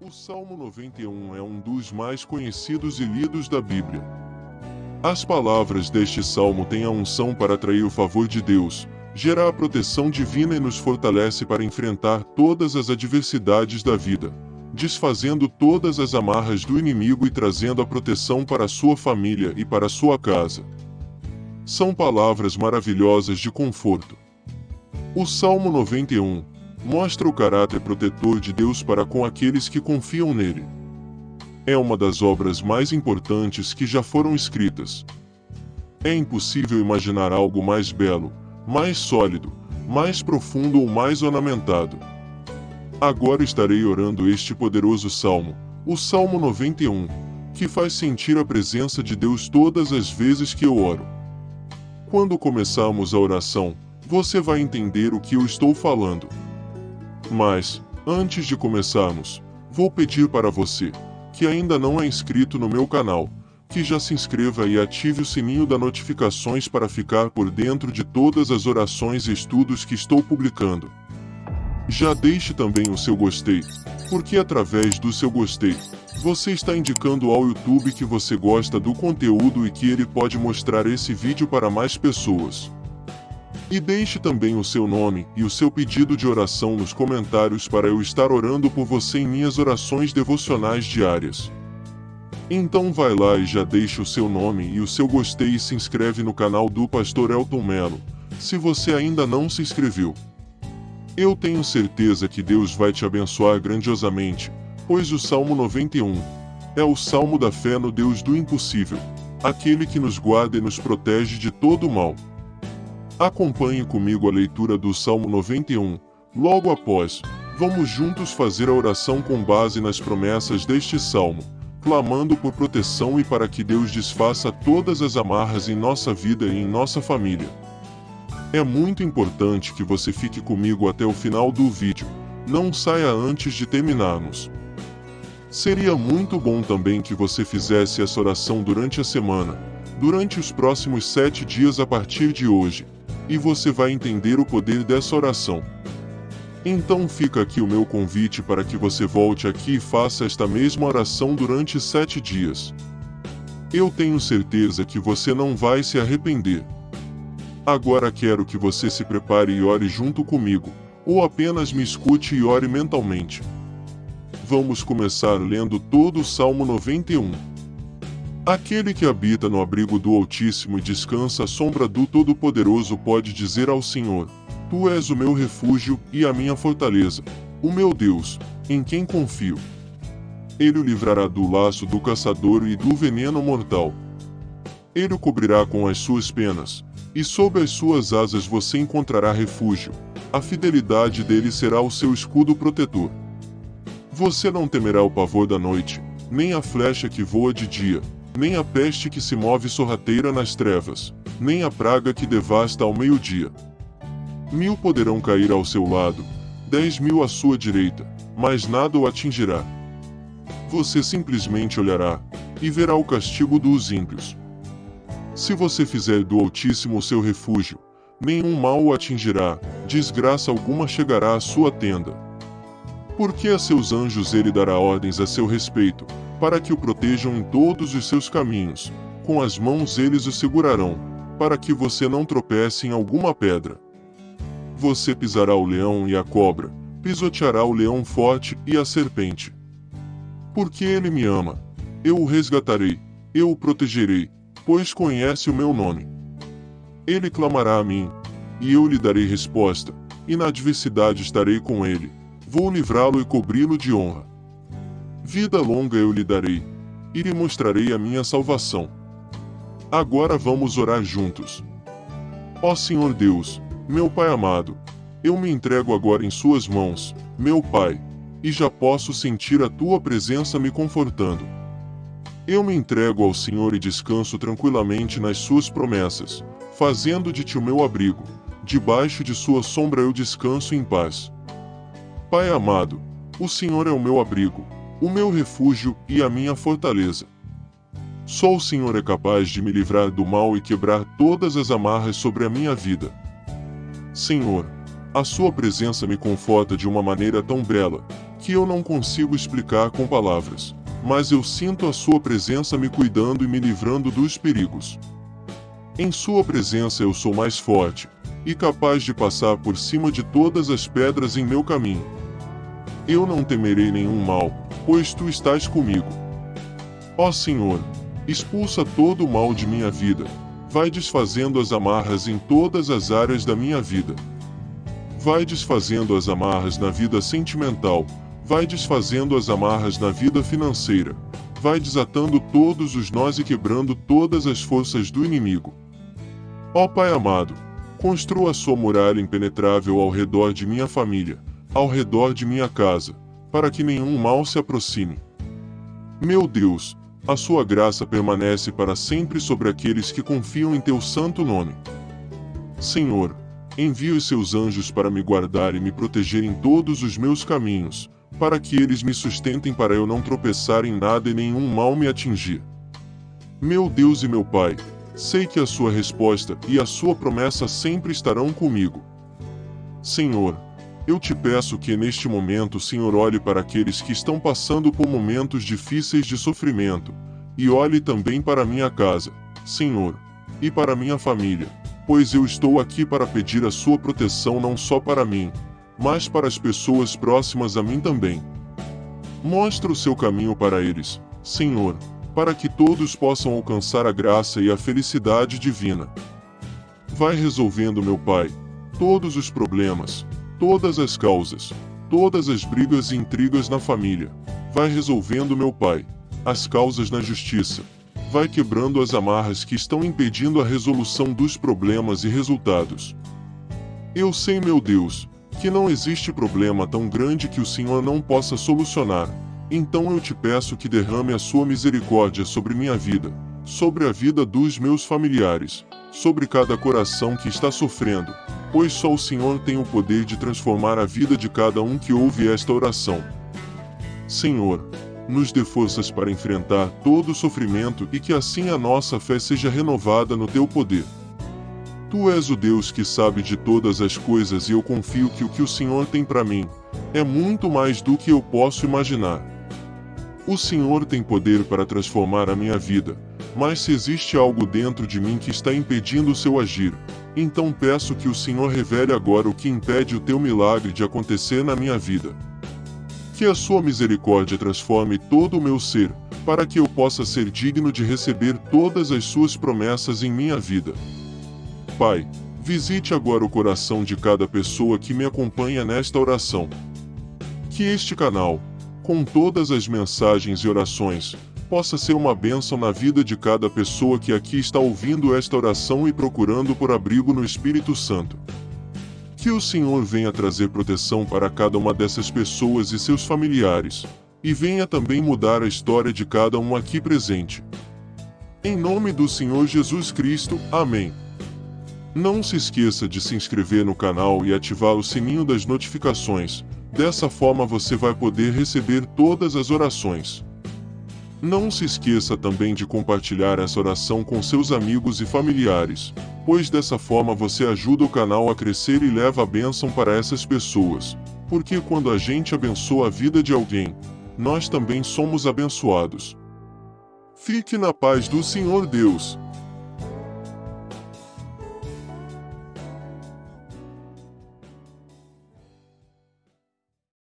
O Salmo 91 é um dos mais conhecidos e lidos da Bíblia. As palavras deste salmo têm a unção para atrair o favor de Deus, gerar a proteção divina e nos fortalece para enfrentar todas as adversidades da vida, desfazendo todas as amarras do inimigo e trazendo a proteção para a sua família e para a sua casa. São palavras maravilhosas de conforto. O Salmo 91 mostra o caráter protetor de Deus para com aqueles que confiam nele. É uma das obras mais importantes que já foram escritas. É impossível imaginar algo mais belo, mais sólido, mais profundo ou mais ornamentado. Agora estarei orando este poderoso salmo, o Salmo 91, que faz sentir a presença de Deus todas as vezes que eu oro. Quando começarmos a oração, você vai entender o que eu estou falando. Mas, antes de começarmos, vou pedir para você, que ainda não é inscrito no meu canal, que já se inscreva e ative o sininho das notificações para ficar por dentro de todas as orações e estudos que estou publicando. Já deixe também o seu gostei, porque através do seu gostei, você está indicando ao YouTube que você gosta do conteúdo e que ele pode mostrar esse vídeo para mais pessoas. E deixe também o seu nome e o seu pedido de oração nos comentários para eu estar orando por você em minhas orações devocionais diárias. Então vai lá e já deixa o seu nome e o seu gostei e se inscreve no canal do Pastor Elton Melo, se você ainda não se inscreveu. Eu tenho certeza que Deus vai te abençoar grandiosamente, pois o Salmo 91 é o salmo da fé no Deus do impossível, aquele que nos guarda e nos protege de todo o mal. Acompanhe comigo a leitura do Salmo 91. Logo após, vamos juntos fazer a oração com base nas promessas deste salmo, clamando por proteção e para que Deus desfaça todas as amarras em nossa vida e em nossa família. É muito importante que você fique comigo até o final do vídeo, não saia antes de terminarmos. Seria muito bom também que você fizesse essa oração durante a semana, durante os próximos sete dias a partir de hoje e você vai entender o poder dessa oração. Então fica aqui o meu convite para que você volte aqui e faça esta mesma oração durante sete dias. Eu tenho certeza que você não vai se arrepender. Agora quero que você se prepare e ore junto comigo, ou apenas me escute e ore mentalmente. Vamos começar lendo todo o Salmo 91. Aquele que habita no abrigo do Altíssimo e descansa à sombra do Todo-Poderoso pode dizer ao Senhor: Tu és o meu refúgio e a minha fortaleza, o meu Deus, em quem confio. Ele o livrará do laço do caçador e do veneno mortal. Ele o cobrirá com as suas penas, e sob as suas asas você encontrará refúgio. A fidelidade dele será o seu escudo protetor. Você não temerá o pavor da noite, nem a flecha que voa de dia, nem a peste que se move sorrateira nas trevas, nem a praga que devasta ao meio-dia. Mil poderão cair ao seu lado, dez mil à sua direita, mas nada o atingirá. Você simplesmente olhará, e verá o castigo dos ímpios. Se você fizer do Altíssimo seu refúgio, nenhum mal o atingirá, desgraça alguma chegará à sua tenda. Porque a seus anjos ele dará ordens a seu respeito, para que o protejam em todos os seus caminhos. Com as mãos eles o segurarão, para que você não tropece em alguma pedra. Você pisará o leão e a cobra, pisoteará o leão forte e a serpente. Porque ele me ama, eu o resgatarei, eu o protegerei, pois conhece o meu nome. Ele clamará a mim, e eu lhe darei resposta, e na adversidade estarei com ele, vou livrá-lo e cobri-lo de honra. Vida longa eu lhe darei, e lhe mostrarei a minha salvação. Agora vamos orar juntos. Ó Senhor Deus, meu Pai amado, eu me entrego agora em Suas mãos, meu Pai, e já posso sentir a Tua presença me confortando. Eu me entrego ao Senhor e descanso tranquilamente nas Suas promessas, fazendo de Ti o meu abrigo, debaixo de Sua sombra eu descanso em paz. Pai amado, o Senhor é o meu abrigo, o meu refúgio e a minha fortaleza. Só o Senhor é capaz de me livrar do mal e quebrar todas as amarras sobre a minha vida. Senhor, a Sua presença me conforta de uma maneira tão bela, que eu não consigo explicar com palavras, mas eu sinto a Sua presença me cuidando e me livrando dos perigos. Em Sua presença eu sou mais forte e capaz de passar por cima de todas as pedras em meu caminho. Eu não temerei nenhum mal, pois Tu estás comigo. Ó Senhor, expulsa todo o mal de minha vida, vai desfazendo as amarras em todas as áreas da minha vida. Vai desfazendo as amarras na vida sentimental, vai desfazendo as amarras na vida financeira, vai desatando todos os nós e quebrando todas as forças do inimigo. Ó Pai amado, construa sua muralha impenetrável ao redor de minha família, ao redor de minha casa, para que nenhum mal se aproxime. Meu Deus, a sua graça permanece para sempre sobre aqueles que confiam em teu santo nome. Senhor, envia os seus anjos para me guardar e me proteger em todos os meus caminhos, para que eles me sustentem para eu não tropeçar em nada e nenhum mal me atingir. Meu Deus e meu Pai, sei que a sua resposta e a sua promessa sempre estarão comigo. Senhor, eu te peço que neste momento Senhor olhe para aqueles que estão passando por momentos difíceis de sofrimento, e olhe também para minha casa, Senhor, e para minha família, pois eu estou aqui para pedir a sua proteção não só para mim, mas para as pessoas próximas a mim também. Mostra o seu caminho para eles, Senhor, para que todos possam alcançar a graça e a felicidade divina. Vai resolvendo, meu Pai, todos os problemas, todas as causas, todas as brigas e intrigas na família. Vai resolvendo, meu Pai, as causas na justiça. Vai quebrando as amarras que estão impedindo a resolução dos problemas e resultados. Eu sei, meu Deus, que não existe problema tão grande que o Senhor não possa solucionar. Então eu te peço que derrame a sua misericórdia sobre minha vida, sobre a vida dos meus familiares, sobre cada coração que está sofrendo, pois só o Senhor tem o poder de transformar a vida de cada um que ouve esta oração. Senhor, nos dê forças para enfrentar todo o sofrimento e que assim a nossa fé seja renovada no teu poder. Tu és o Deus que sabe de todas as coisas e eu confio que o que o Senhor tem para mim é muito mais do que eu posso imaginar. O Senhor tem poder para transformar a minha vida, mas se existe algo dentro de mim que está impedindo o seu agir, então peço que o Senhor revele agora o que impede o teu milagre de acontecer na minha vida. Que a sua misericórdia transforme todo o meu ser, para que eu possa ser digno de receber todas as suas promessas em minha vida. Pai, visite agora o coração de cada pessoa que me acompanha nesta oração. Que este canal, com todas as mensagens e orações, possa ser uma bênção na vida de cada pessoa que aqui está ouvindo esta oração e procurando por abrigo no Espírito Santo. Que o Senhor venha trazer proteção para cada uma dessas pessoas e seus familiares, e venha também mudar a história de cada um aqui presente. Em nome do Senhor Jesus Cristo, amém. Não se esqueça de se inscrever no canal e ativar o sininho das notificações, dessa forma você vai poder receber todas as orações. Não se esqueça também de compartilhar essa oração com seus amigos e familiares, pois dessa forma você ajuda o canal a crescer e leva a bênção para essas pessoas. Porque quando a gente abençoa a vida de alguém, nós também somos abençoados. Fique na paz do Senhor Deus.